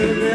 Listen.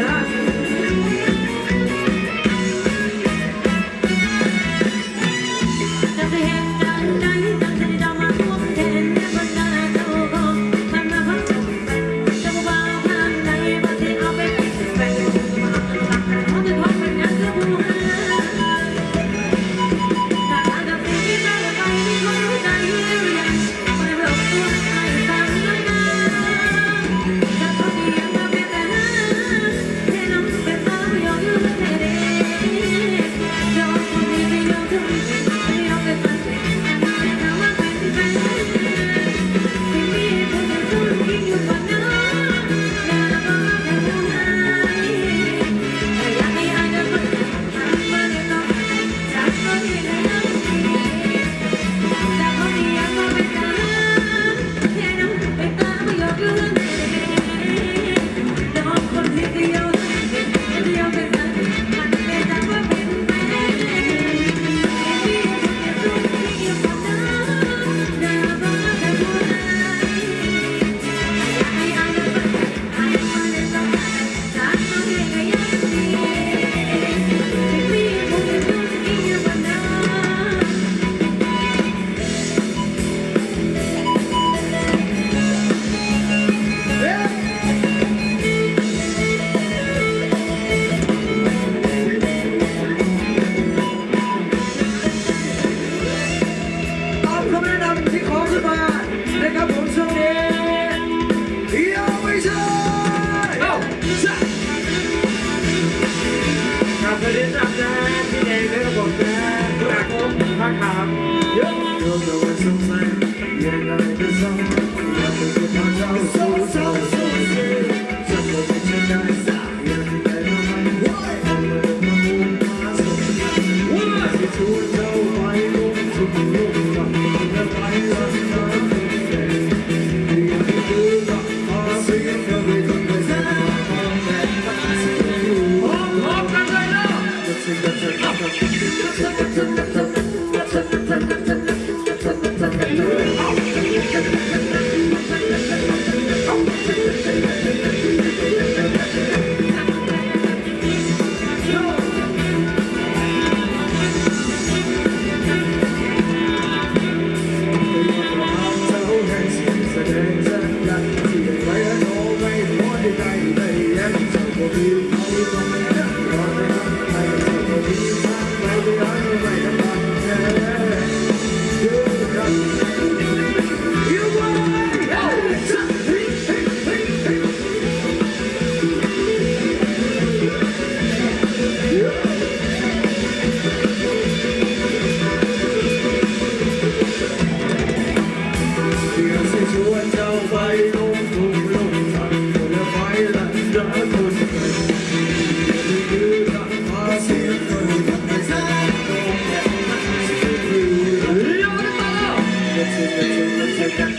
Thank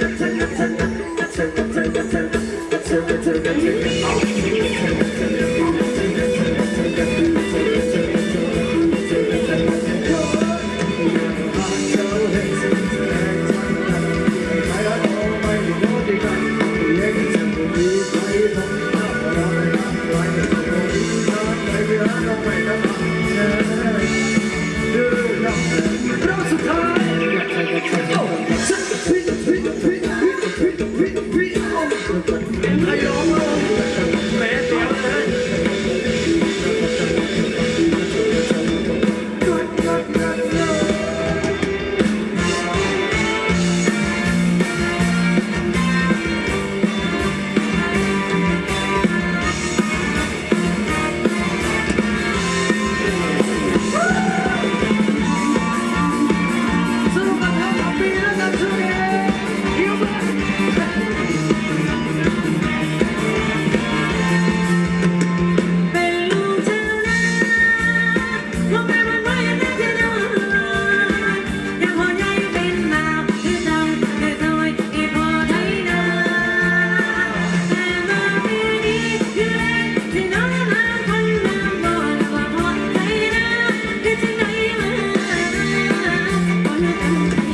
you. Thank you.